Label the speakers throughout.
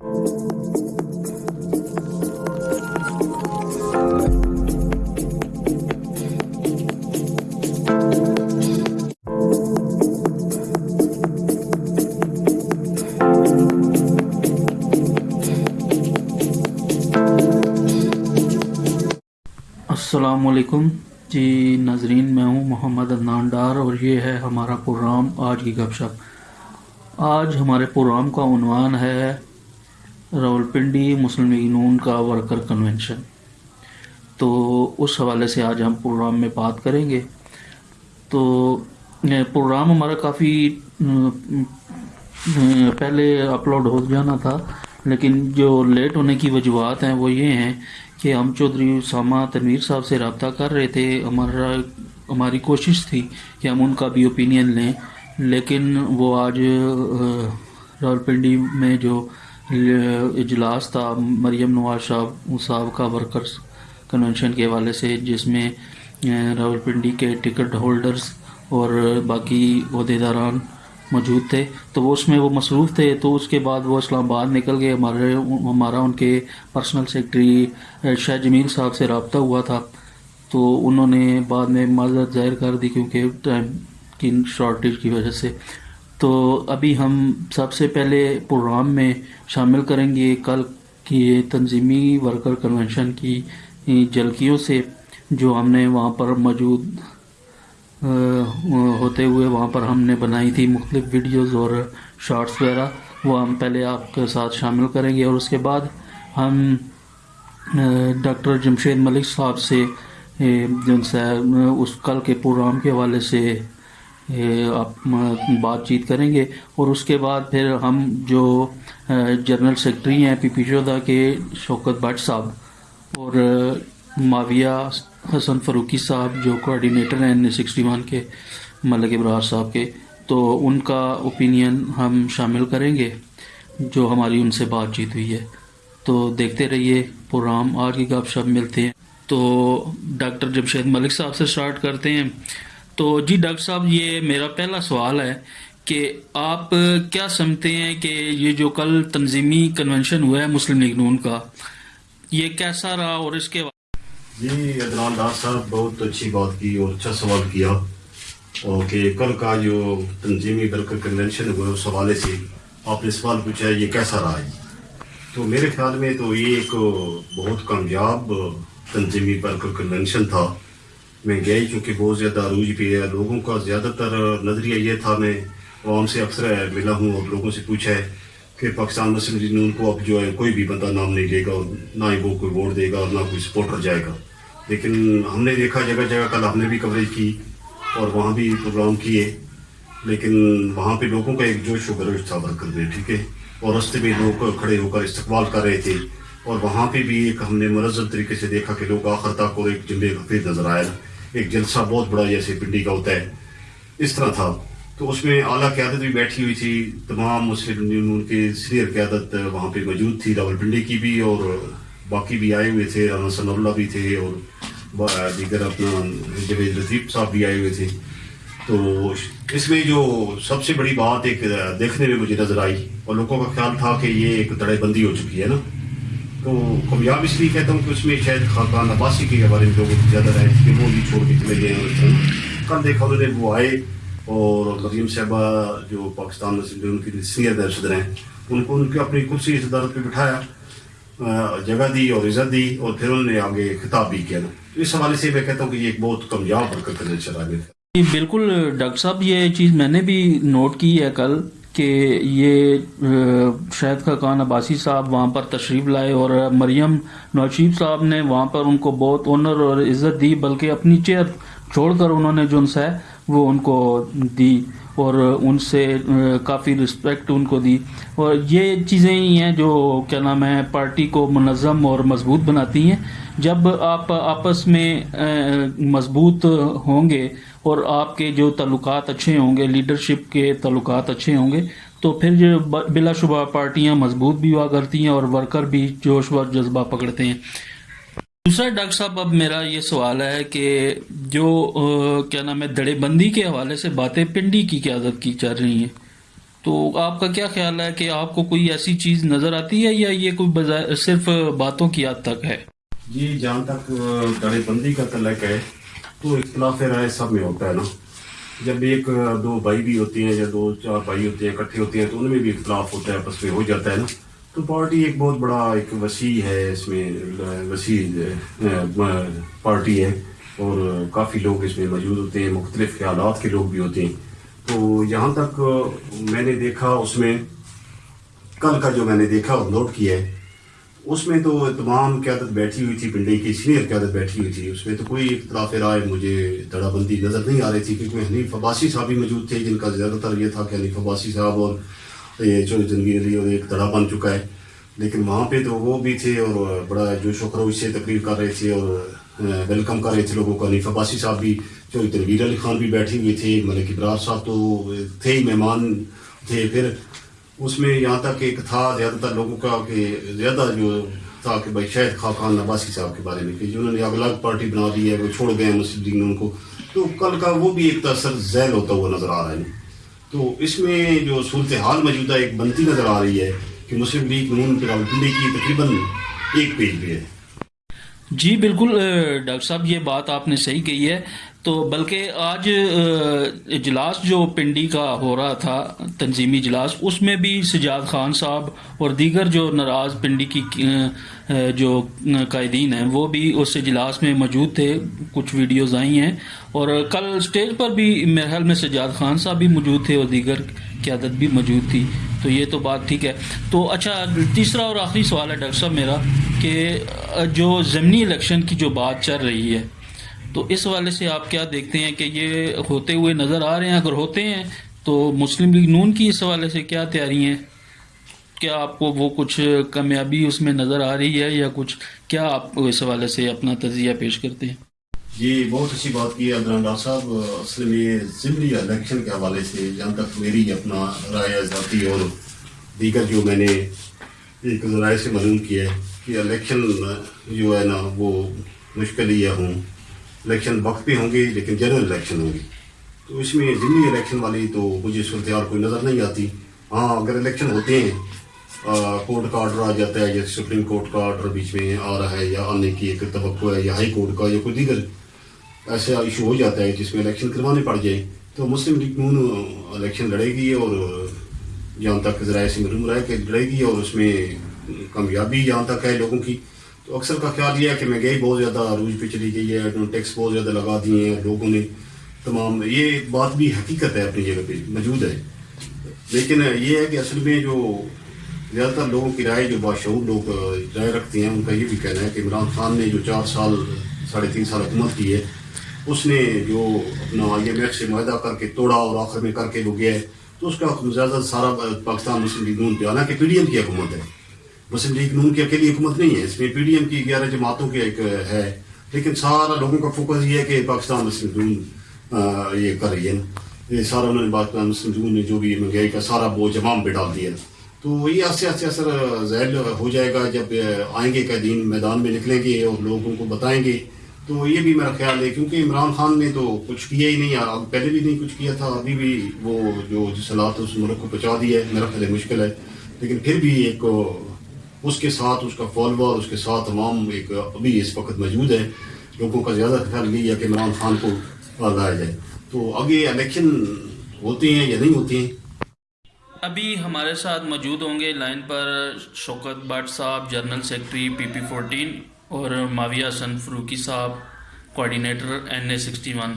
Speaker 1: السلام علیکم۔ جی ناظرین، میں ہوں محمد عدنان ڈار اور یہ ہے ہمارا پروگرام آج کی گپ شپ۔ آج ہمارے پروگرام کا عنوان ہے راولپنڈی مسلم لیگ نون کا ورکر کنونشن تو اس حوالے سے آج ہم پروگرام میں بات کریں گے. تو پروگرام ہمارا کافی، پہلے اپلوڈ ہو جانا تھا، لیکن جو لیٹ ہونے کی وجوہات ہیں وہ یہ ہیں کہ ہم چودھری اسامہ تنویر صاحب سے رابطہ کر رہے تھے۔ ہمارا، ہماری کوشش تھی کہ ہم ان کا بھی اوپینین لیں، لیکن وہ آج، راولپنڈی میں جو اجلاس تھا، مریم نواز صاحب صاحب کا ورکرز کنونشن کے حوالے سے، جس میں راولپنڈی کے ٹکٹ ہولڈرز اور باقی عہدیداران موجود تھے۔ تو وہ اس میں وہ مصروف تھے۔ تو اس کے بعد وہ اسلام آباد نکل گئے۔ ہمارے، ہمارا ان کے پرسنل سیکٹری شاہ جمیل صاحب سے رابطہ ہوا تھا۔ تو انہوں نے بعد میں معذرت ظاہر کر دی کیونکہ ٹائم کی شارٹیج کی وجہ سے۔ تو ابھی ہم سب سے پہلے پروگرام میں شامل کریں گے کل کی تنظیمی ورکر کنونشن کی جھلکیوں سے جو ہم نے وہاں پر موجود ہوتے ہوئے وہاں پر ہم نے بنائی تھی مختلف ویڈیوز اور شارٹس وغیرہ، وہ ہم پہلے آپ کے ساتھ شامل کریں گے اور اس کے بعد ہم ڈاکٹر جمشید ملک صاحب سے جن سے اس کل کے پروگرام کے حوالے سے بات چیت کریں گے اور اس کے بعد پھر ہم جو جنرل سیکٹری ہیں، پی پی شدہ کے شوکت بٹ صاحب اور معاویہ حسن فروقی صاحب جو کوآرڈینیٹر ہیں این سکسٹی ون کے، ملک ابرار صاحب کے، تو ان کا اوپینین ہم شامل کریں گے جو ہماری ان سے بات چیت ہوئی ہے۔ تو دیکھتے رہیے پروگرام، آج کی گپ شپ ملتے ہیں۔ تو ڈاکٹر جمشید ملک صاحب سے سٹارٹ کرتے ہیں۔ تو جی ڈاکٹر صاحب، یہ میرا پہلا سوال ہے کہ آپ کیا سمجھتے ہیں کہ یہ جو کل تنظیمی کنونشن ہوا ہے مسلم لیگ نون کا، یہ کیسا رہا اور اس کے
Speaker 2: جی عدنان ڈار صاحب، بہت اچھی بات کی اور اچھا سوال کیا اور کہ کل کا جو تنظیمی ورکر کنونشن ہوا ہے، اس حوالے سے آپ نے سوال پوچھا ہے، یہ کیسا رہا ہے؟ تو میرے خیال میں تو یہ ایک بہت کامیاب تنظیمی ورکر کنونشن تھا۔ میں گئی چونکہ بہت زیادہ عروج پہ ہے، لوگوں کا زیادہ تر نظریہ یہ تھا، میں عوام سے اکثر ملا ہوں اور لوگوں سے پوچھا ہے کہ پاکستان مسلم لیگ نون کو اب جو ہے کوئی بھی بندہ نام نہیں لے گا اور نہ ہی وہ کوئی ووٹ دے گا اور نہ کوئی سپورٹر جائے گا۔ لیکن ہم نے دیکھا جگہ جگہ کل ہم نے بھی کوریج کی اور وہاں بھی پروگرام کیے، لیکن وہاں پہ لوگوں کا ایک جوش و گروش تھا ورکر میں، ٹھیک ہے؟ اور رستے میں لوگ کھڑے ہو کر استقبال کر رہے تھے۔ اور وہاں پہ بھی ایک ہم نے منظم طریقے سے دیکھا کہ لوگ آخر تک اور ایک جمعے حفیظ نظر آیا۔ ایک جلسہ بہت بڑا جیسے پنڈی کا ہوتا ہے، اس طرح تھا۔ تو اس میں اعلیٰ قیادت بھی بیٹھی ہوئی تھی، تمام مسلم یونین کے سینئر قیادت وہاں پہ موجود تھی، راول پنڈی کی بھی اور باقی بھی آئے ہوئے تھے، رانا ثناء اللہ بھی تھے اور دیگر اپنا جوید لطیف صاحب بھی آئے ہوئے تھے۔ تو اس میں جو سب سے بڑی بات ایک دیکھنے میں مجھے نظر آئی اور لوگوں کا خیال تھا کہ یہ ایک تڑے بندی ہو چکی ہے نا۔ تو کامیاب اس لیے کہتا ہوں کہ اس میں شاید خاقان عباسی کے بارے میں لوگوں کو زیادہ رہے کہ وہ بھی چھوڑ کے چلے گئے ہیں۔ کل دیکھا انہوں نے وہ آئے اور مریم صاحبہ جو پاکستان مسلم ان کی سینئر صدر ہیں ان کو ان کی اپنی کرسی صدارت پہ بٹھایا جگہ دی اور عزت دی اور پھر انہوں نے آگے خطاب بھی کیا۔ نا اس حوالے سے میں کہتا ہوں کہ یہ ایک بہت کامیاب حرکت کرنے چلا گیا۔
Speaker 1: جی بالکل، ڈاکٹر صاحب، یہ چیز میں نے بھی نوٹ کی ہے کل۔ کہ یہ شاہد خاقان عباسی صاحب وہاں پر تشریف لائے اور مریم نوشیب صاحب نے وہاں پر ان کو بہت آنر اور عزت دی، بلکہ اپنی چیئر چھوڑ کر انہوں نے جو ہے وہ ان کو دی۔ اور ان سے کافی رسپیکٹ ان کو دی۔ اور یہ چیزیں ہی ہیں جو کیا نام ہے، پارٹی کو منظم اور مضبوط بناتی ہیں۔ جب آپ آپس میں مضبوط ہوں گے اور آپ کے جو تعلقات اچھے ہوں گے لیڈرشپ کے تعلقات اچھے ہوں گے، تو پھر جو بلا شبہ پارٹیاں مضبوط بھی ہوا کرتی ہیں اور ورکر بھی جوش و جذبہ پکڑتے ہیں۔ دوسرا ڈاکٹر صاحب، اب میرا یہ سوال ہے کہ جو کیا نام ہے دڑے بندی کے حوالے سے باتیں پنڈی کی قیادت کی چل رہی ہیں۔ تو آپ کا کیا خیال ہے کہ آپ کو کوئی ایسی چیز نظر آتی ہے یا یہ کوئی صرف باتوں کی حد تک ہے؟
Speaker 2: جی جہاں تک دڑے بندی کا تعلق ہے، تو اختلاف رائے سب میں ہوتا ہے نا۔ جب ایک دو بھائی بھی ہوتے ہیں یا دو، چار بھائی ہوتے ہیں، اکٹھے ہوتے ہیں، تو ان میں بھی اختلاف ہوتا ہے، آپس میں ہو جاتا ہے نا۔ تو پارٹی ایک بہت بڑا ایک وسیع ہے، اس میں، وسیع پارٹی ہے۔ اور کافی لوگ اس میں موجود ہوتے ہیں، مختلف خیالات کے لوگ بھی ہوتے ہیں۔ تو جہاں تک میں نے دیکھا، اس میں کل کا جو میں نے دیکھا اور نوٹ کیا ہے، اس میں تو تمام قیادت بیٹھی ہوئی تھی پنڈی کی سینئر قیادت بیٹھی ہوئی تھی۔ اس میں تو کوئی اختلاف رائے مجھے دڑا بندی نظر نہیں آ رہی تھی، کیونکہ حنیف عباسی صاحب بھی موجود تھے، جن کا زیادہ تر یہ تھا کہ حنیف عباسی صاحب اور یہ جو تنویر علی اور ایک دڑا بن چکا ہے۔ لیکن وہاں پہ تو وہ بھی تھے اور بڑا جوش و خروش سے تقریر کر رہے تھے اور ویلکم کر رہے تھے لوگوں کو حنیف عباسی صاحب بھی، جو تنویر علی خان بھی بیٹھی ہوئی تھی ملک ابرار صاحب تو تھے ہی مہمان تھے۔ پھر اس میں یہاں تک ایک تھا زیادہ تر لوگوں کا کہ زیادہ جو تھا کہ بھائی شاید خاقان نباسی صاحب کے بارے میں کہ جنہوں نے الگ پارٹی بنا دی ہے، وہ چھوڑ گئے ہیں مسلم لیگ ان کو۔ تو کل کا وہ بھی ایک تاثر ذیل ہوتا ہوا نظر آ رہا ہے۔ تو اس میں جو صورتحال موجودہ ایک بنتی نظر آ رہی ہے کہ مسلم لیگ نون پنڈی کی تقریباً ایک پیج پہ ہے۔
Speaker 1: جی بالکل ڈاکٹر صاحب، یہ بات آپ نے صحیح کہی ہے۔ تو بلکہ آج اجلاس جو پنڈی کا ہو رہا تھا، تنظیمی اجلاس، اس میں بھی سجاد خان صاحب اور دیگر جو ناراض پنڈی کی جو قائدین ہیں، وہ بھی اس اجلاس میں موجود تھے۔ کچھ ویڈیوز آئی ہیں۔ اور کل اسٹیج پر بھی میرے خیال میں سجاد خان صاحب بھی موجود تھے اور دیگر قیادت بھی موجود تھی۔ تو یہ تو بات ٹھیک ہے۔ تو اچھا تیسرا اور آخری سوال ہے ڈاکٹر صاحب میرا کہ جو ضمنی الیکشن کی جو بات چل رہی ہے، تو اس حوالے سے آپ کیا دیکھتے ہیں کہ یہ ہوتے ہوئے نظر آ رہے ہیں؟ اگر ہوتے ہیں، تو مسلم لیگ نون کی اس حوالے سے کیا تیاری ہیں؟ کیا آپ کو وہ کچھ کامیابی اس میں نظر آ رہی ہے یا کچھ؟ کیا آپ اس حوالے سے اپنا تجزیہ پیش کرتے ہیں؟
Speaker 2: جی بہت اچھی بات کی عبداللہ ڈاکٹر صاحب۔ اصل میں ضمنی الیکشن کے حوالے سے جہاں تک میری اپنا رائے ذاتی اور دیگر جو میں نے ایک ذرائع سے معلوم کیا ہے کہ الیکشن جو ہے نا، وہ مشکل ہی ہوں الیکشن وقت پہ ہوں گے، لیکن جنرل الیکشن ہوں گے۔ تو اس میں ضمنی الیکشن والی تو مجھے صورتحال کوئی نظر نہیں آتی۔ ہاں اگر الیکشن ہوتے ہیں کورٹ کا آرڈر آ جاتا ہے جیسے سپریم کورٹ کا آرڈر بیچ میں آ رہا ہے یا آنے کی ایک توقع ہے یا ہائی کورٹ کا یا کوئی دیگر ایسا ایشو ہو جاتا ہے جس میں الیکشن کروانے پڑ جائے تو مسلم لیگ نون الیکشن لڑے گی اور جہاں تک ذرائع سے معلوم رہا ہے کہ لڑے گی اور اس میں کامیابی جہاں تک ہے لوگوں کی۔ تو اکثر کا خیال یہ ہے کہ مہنگائی بہت زیادہ عروج پہ چلی گئی ہے ٹیکس بہت زیادہ لگا دیے ہیں، لوگوں نے تمام۔ یہ بات بھی حقیقت ہے اپنی جگہ پہ، موجود ہے۔ لیکن یہ ہے کہ اصل میں جو زیادہ تر لوگوں کی رائے جو باشعور لوگ رائے رکھتے ہیں، ان کا یہ بھی کہنا ہے کہ عمران خان نے جو چار سال، ساڑھے تین سال حکومت کی ہے اس نے جو اپنا آئی ایم ایف سے معاہدہ کر کے توڑا اور آخر میں کر کے وہ گیا ہے، تو اس کا زیادہ سارا پاکستان مسلم لیگ نون پہ آنا کہ پی ڈی ایم کی حکومت ہے۔ مسلم لیگ نون کی اکیلی حکومت نہیں ہے، اس میں پی ڈی ایم کی گیارہ جماعتوں کی ایک ہے، لیکن سارا لوگوں کا فوکس یہ ہے کہ پاکستان مسلم نون یہ کر رہی ہے۔ یہ سارا انہوں نے پاکستان مسلم نون نے جو بھی مہنگائی کا سارا بوجھ امام پہ ڈال دیا۔ تو یہ آستے آستے اثر ذہل ہو جائے گا جب آئیں گے قیدین میدان میں نکلیں گے اور لوگوں کو بتائیں گے تو یہ بھی میرا خیال ہے، کیونکہ عمران خان نے تو کچھ کیا ہی نہیں۔ پہلے بھی نہیں کچھ کیا تھا، ابھی بھی وہ جو جس حالات اس ملک کو پہنچا دیا ہے۔ میرا خیال ہے مشکل ہے۔ لیکن پھر بھی ایک اس کے ساتھ اس کا فالوور اس کے ساتھ تمام ایک ابھی اس وقت موجود ہے۔ لوگوں کا زیادہ خیال نہیں ہے کہ عمران خان کو لایا جائے۔ تو آگے الیکشن ہوتے ہیں یا نہیں ہوتے ہیں؟
Speaker 1: ابھی ہمارے ساتھ موجود ہوں گے۔ لائن پر شوکت بٹ صاحب، general secretary P P fourteen اور معاویہ حسن فروکی صاحب coordinator N A sixty one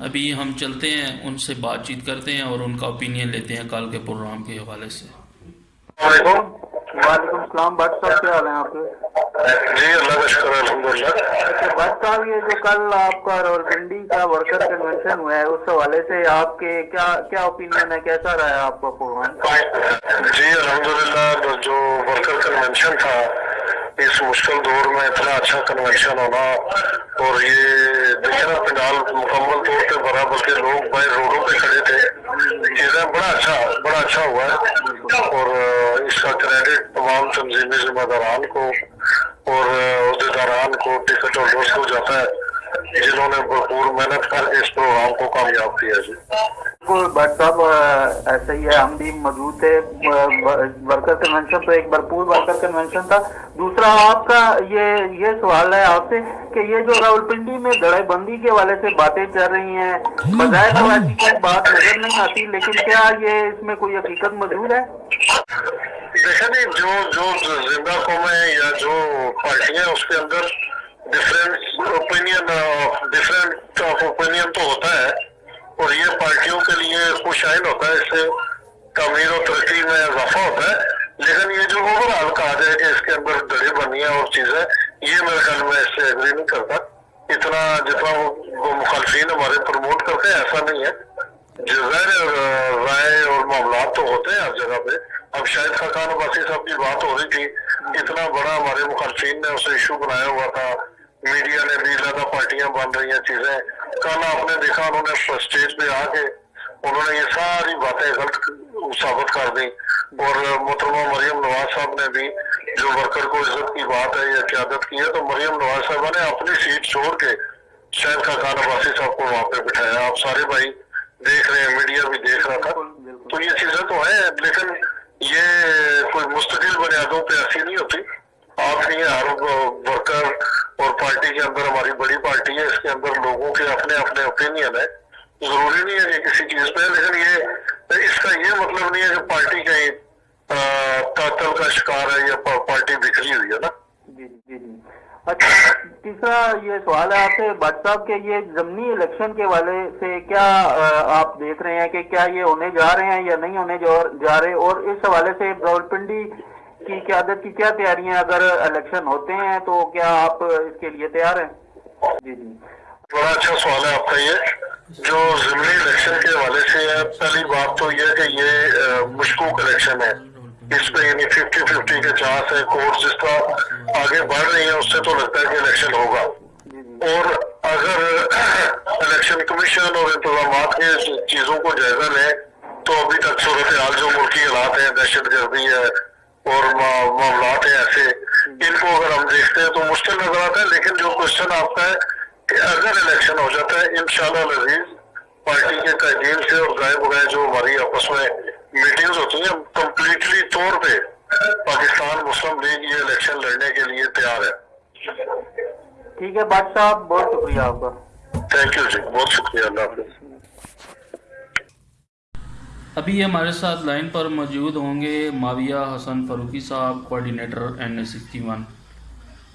Speaker 1: ابھی ہم چلتے ہیں ان سے بات چیت کرتے ہیں اور ان کا اوپینین لیتے ہیں کل کے پروگرام کے حوالے سے۔
Speaker 3: وعلیکم السلام۔ بٹ صاحب کیا حال ہیں آپ کے؟
Speaker 4: جی اللہ کا شکر ہے الحمدللہ۔
Speaker 3: اچھا بٹ صاحب یہ جو کل آپ کا راولپنڈی کا ورکر کنونشن ہوا ہے اس حوالے سے آپ کے کیا کیا اوپینین ہے؟ کیسا رہا ہے آپ کا پروگرام
Speaker 4: جی الحمدللہ جو ورکر کنونشن تھا اس مشکل دور میں اتنا اچھا کنونشن ہونا اور یہ دیکھنا پنڈال مکمل طور پہ بھرا بلکہ لوگ باہر روڈوں پہ کھڑے تھے چیزیں بڑا اچھا بڑا اچھا ہوا ہے اور اس کا کریڈٹ تمام تنظیمی ذمہ داران کو اور عہدیداران کو ٹکٹ اور دوست کو جاتا ہے جنہوں نے بھرپور محنت کر کے اس پروگرام کو کامیاب کیا جی
Speaker 3: ڈاکٹر صاحب ایسے ہی ہے، ہم بھی موجود تھے، ورکر کنونشن تو ایک بھرپور ورکر کنونشن تھا۔ دوسرا، آپ کا یہ یہ سوال ہے آپ سے کہ یہ جو راول پنڈی میں دڑے بندی کے والے سے باتیں کر رہی ہیں، بظاہر ایسی کوئی بات نظر نہیں آتی، لیکن کیا یہ اس میں کوئی حقیقت
Speaker 4: موجود ہے؟ دیکھیں جی، جو جو زندہ قوم ہے یا جو پارٹی ہیں، اس کے اندر different opinion different of opinion تو ہوتا ہے۔ اور یہ پارٹیوں کے لیے خوش آئند ہوتا ہے اس سے تعمیر و ترقی میں اضافہ ہوتا ہے، لیکن یہ جو اوور آل کہا جائے کہ اس کے اندر دڑی بنی ہے اور چیزیں، یہ میرے خیال میں اس سے ایگری نہیں کرتا۔ اتنا جتنا وہ مخالفین ہمارے پروموٹ کرتے ہیں، ایسا نہیں ہے۔ جو غیر رائے اور معاملات تو ہوتے ہیں ہر جگہ پہ۔ اب شاید خاقان عباسی صاحب کی بات ہو رہی تھی، اتنا بڑا ہمارے مخالفین نے اسے ایشو بنایا ہوا تھا۔ میڈیا نے بھی زیادہ پارٹیاں بن رہی ہیں، چیزیں۔ کل آپ نے دیکھا انہوں نے اسٹیج پہ آ کے انہوں نے یہ ساری باتیں غلط ثابت کر دی اور محترمہ مریم نواز صاحب نے بھی جو ورکر کو عزت کی بات ہے یا قیادت کی ہے تو مریم نواز صاحب نے اپنی سیٹ چھوڑ کے شہر کا خان عباسی صاحب کو وہاں پہ بٹھایا آپ سارے بھائی دیکھ رہے ہیں میڈیا بھی دیکھ رہا تھا تو یہ چیزیں تو ہیں لیکن یہ کوئی مستقل بنیادوں پہ ایسی نہیں ہوتی آپ نے ہر ورکر اور پارٹی کے اندر ہماری بڑی پارٹی ہے، اس کے اندر لوگوں کے اپنے اپنے اوپینین ہے ضروری نہیں ہے کہ کسی چیز پہ، لیکن یہ اس کا یہ مطلب نہیں
Speaker 3: ہے کہ پارٹی کہیں تعطل کا شکار ہے یا پارٹی بکھری ہوئی ہے نا۔ جی، جی، جی۔ اچھا تیسرا یہ سوال ہے آپ سے، بٹ صاحب کے یہ زمنی الیکشن کے والے سے کیا آپ دیکھ رہے ہیں کہ کیا یہ ہونے جا رہے ہیں یا نہیں ہونے جا رہے؟ اور اس حوالے سے راولپنڈی کی قیادت کی کیا تیاریاں
Speaker 4: اگر الیکشن ہوتے ہیں تو کیا آپ اس کے لیے تیار ہیں؟ جی جی۔ بڑا اچھا سوال ہے آپ کا یہ۔ جو ضمنی الیکشن کے حوالے سے ہے پہلی بات تو یہ کہ یہ مشکوک الیکشن ہے۔ اس پہ یعنی ففٹی ففٹی کے چانس ہے کورٹ جس طرح آگے بڑھ رہی ہے اس سے تو لگتا ہے کہ الیکشن ہوگا۔ جی، جی۔ اور اگر الیکشن کمیشن اور انتظامات کے چیزوں کو جائزہ لیں تو ابھی تک صورتحال جو ملکی حالات ہیں دہشت گردی ہے اور معاملات ہیں ایسے۔ ان کو اگر ہم دیکھتے ہیں تو مشکل نظر آتا ہے لیکن جو کوشچن آپ کا ہے کہ اگر الیکشن ہو جاتا ہے انشاءاللہ العزیز پارٹی کے تعدین سے اور گائے بگائے جو ہماری آپس
Speaker 3: میں میٹنگز ہوتی ہیں کمپلیٹلی طور پہ
Speaker 4: پاکستان مسلم لیگ یہ الیکشن لڑنے کے
Speaker 1: لیے تیار ہے ٹھیک ہے بادشاہ صاحب بہت شکریہ آپ کا۔ تھینک یو جی بہت شکریہ اللہ حافظ۔ ابھی ہمارے
Speaker 3: ساتھ لائن پر موجود ہوں گے ماویہ حسن فاروقی صاحب coordinator N S sixty one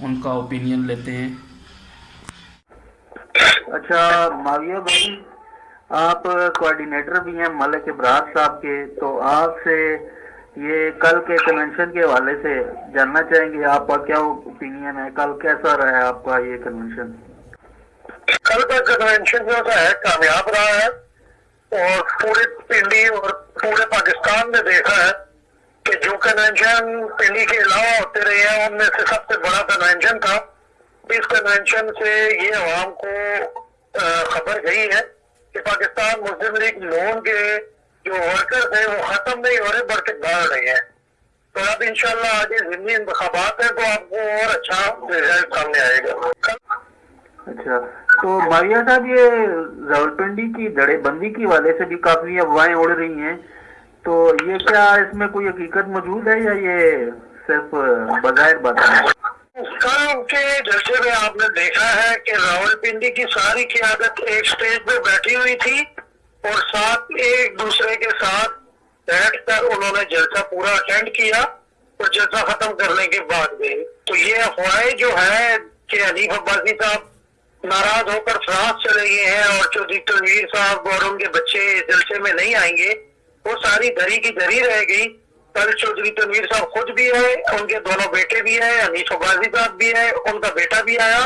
Speaker 3: ان کا اوپینین لیتے ہیں۔ اچھا ماویہ بھائی آپ کوارڈینیٹر بھی ہیں ملک ابراز صاحب کے تو آپ
Speaker 4: سے یہ کل کے کنونشن کے حوالے سے جاننا چاہیں گے آپ کا کیا اوپینین ہے؟ کل کیسا رہا ہے آپ کا یہ کنونشن کل کا کنونشن جو ہے کامیاب رہا ہے۔ اور پورے پنڈی اور پورے پاکستان میں دیکھا ہے کہ جو کنونشن پنڈی کے علاوہ ہوتے رہے ہیں، ان میں سے سب سے بڑا کنونشن تھا۔ اس کنونشن سے یہ عوام کو خبر گئی ہے کہ پاکستان مسلم لیگ لون کے جو ورکر
Speaker 3: تھے وہ ختم نہیں ہو رہے، بلکہ بڑھ رہے ہیں۔ تو اب انشاءاللہ آگے ضمنی انتخابات ہے تو آپ کو اور اچھا رزلٹ سامنے آئے گا۔ اچھا تو ماویہ صاحب، یہ
Speaker 4: راولپنڈی کی دڑے بندی کی والے سے بھی کافی افواہیں اڑ رہی ہیں۔ تو یہ کیا اس میں کوئی حقیقت موجود ہے یا یہ صرف بظاہر بات ہے؟ کل کے جلسے میں آپ نے دیکھا ہے کہ راول پنڈی کی ساری قیادت ایک سٹیج پہ بیٹھی ہوئی تھی اور ساتھ ایک دوسرے کے ساتھ بیٹھ کر انہوں نے جلسہ پورا اٹینڈ کیا اور جلسہ ختم کرنے کے بعد میں تو یہ افواہیں جو ہے کہ حنیف عباسی صاحب ناراض ہو کر فرانس چلے گئے ہیں اور چودھری تنویر صاحب اور ان کے بچے جلسے میں نہیں آئیں گے، وہ ساری دھری کی دھری رہ گئی۔ کل چودھری تنویر صاحب خود بھی آئے، ان کے دونوں بیٹے بھی آئے، انیس غازی صاحب
Speaker 3: بھی آئے، ان کا بیٹا بھی آیا۔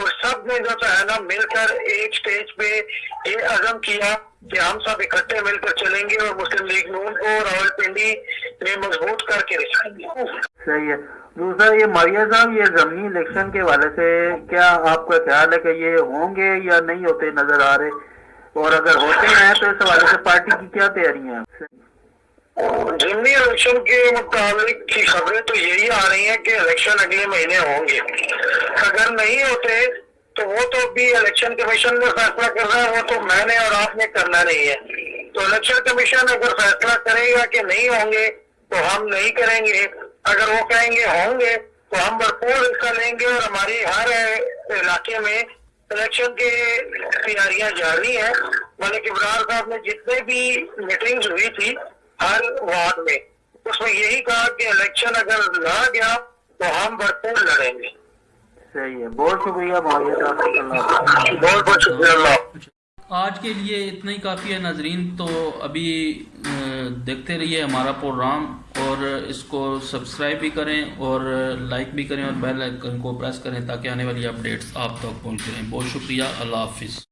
Speaker 3: اور سب نے جو ہے نا مل کر ایک سٹیج پہ یہ عزم کیا کہ ہم سب اکٹھے مل کر چلیں گے اور مسلم لیگ نون کو راول پنڈی میں مضبوط
Speaker 4: کر کے رکھیں گے صحیح ہے۔ دوسرا یہ ماریا صاحب، یہ زمینی الیکشن کے حوالے سے کیا آپ کا خیال ہے کہ یہ ہوں گے یا نہیں ہوتے نظر آ رہے؟ اور اگر ہوتے ہیں تو اس حوالے
Speaker 5: سے پارٹی کی کیا تیاریاں ہیں؟ جنوبی الیکشن کے متعلق کی خبریں تو یہی آ رہی ہیں کہ الیکشن اگلے مہینے ہوں گے۔ اگر نہیں ہوتے تو وہ تو بھی الیکشن کمیشن نے فیصلہ کر رہا ہے، وہ تو میں نے اور آپ نے کرنا نہیں ہے۔ تو الیکشن کمیشن اگر فیصلہ کرے گا کہ نہیں
Speaker 6: ہوں گے تو ہم نہیں کریں گے۔ اگر
Speaker 5: وہ کہیں گے ہوں
Speaker 1: گے تو ہم بھرپور حصہ لیں گے اور ہماری ہر علاقے میں الیکشن کے تیاریاں جاری ہیں۔ ملک ابرار صاحب نے جتنے بھی میٹنگز ہوئی تھی ہر وارڈ میں۔ اس میں یہی کہا کہ الیکشن اگر لڑا گیا تو ہم بھرپور لڑیں
Speaker 5: گے۔
Speaker 1: آج کے لیے اتنا ہی کافی ہے ناظرین۔ تو ابھی دیکھتے رہیے ہمارا پروگرام اور اس کو سبسکرائب بھی کریں اور لائک بھی کریں اور بیل آئکن کو پریس کریں تاکہ آنے والی اپڈیٹس آپ تک پہنچ رہیں بہت شکریہ۔ اللہ حافظ۔